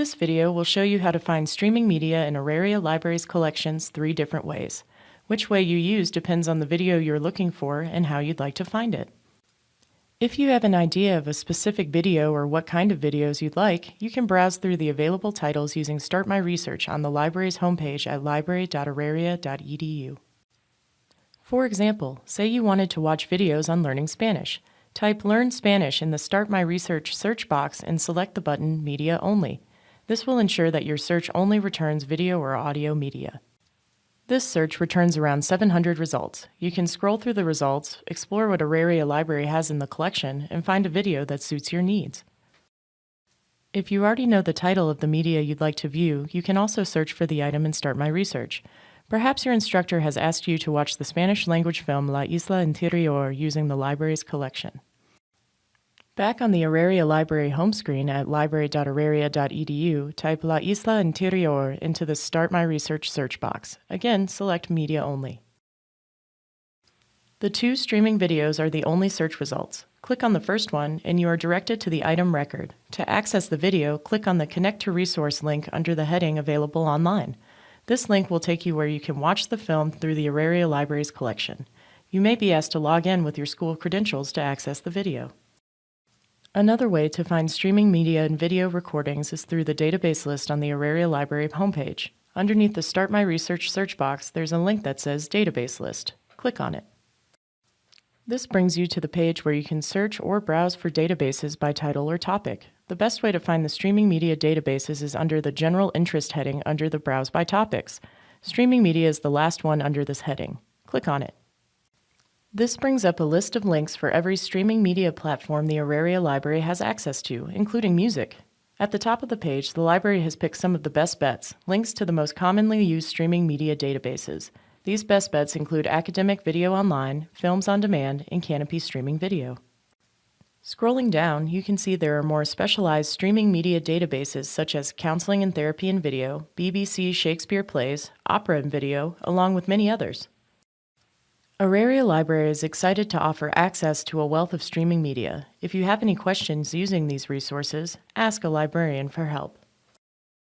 This video will show you how to find streaming media in Auraria Libraries collections three different ways. Which way you use depends on the video you're looking for and how you'd like to find it. If you have an idea of a specific video or what kind of videos you'd like, you can browse through the available titles using Start My Research on the library's homepage at library.auraria.edu. For example, say you wanted to watch videos on learning Spanish. Type Learn Spanish in the Start My Research search box and select the button Media Only. This will ensure that your search only returns video or audio media. This search returns around 700 results. You can scroll through the results, explore what Auraria Library has in the collection, and find a video that suits your needs. If you already know the title of the media you'd like to view, you can also search for the item and start my research. Perhaps your instructor has asked you to watch the Spanish language film La Isla Interior using the library's collection. Back on the Auraria Library home screen at library.auraria.edu, type La Isla Interior into the Start My Research search box. Again, select Media Only. The two streaming videos are the only search results. Click on the first one and you are directed to the item record. To access the video, click on the Connect to Resource link under the heading Available Online. This link will take you where you can watch the film through the Auraria Library's collection. You may be asked to log in with your school credentials to access the video. Another way to find streaming media and video recordings is through the database list on the Auraria Library homepage. Underneath the Start My Research search box, there's a link that says Database List. Click on it. This brings you to the page where you can search or browse for databases by title or topic. The best way to find the streaming media databases is under the General Interest heading under the Browse by Topics. Streaming media is the last one under this heading. Click on it. This brings up a list of links for every streaming media platform the Auraria Library has access to, including music. At the top of the page, the library has picked some of the best bets, links to the most commonly used streaming media databases. These best bets include Academic Video Online, Films on Demand, and Kanopy Streaming Video. Scrolling down, you can see there are more specialized streaming media databases such as Counseling and Therapy in Video, BBC Shakespeare Plays, Opera in Video, along with many others. Auraria Library is excited to offer access to a wealth of streaming media. If you have any questions using these resources, ask a librarian for help.